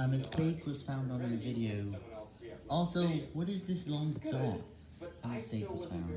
A mistake was found on the video. Also, what is this long dot? A mistake was found.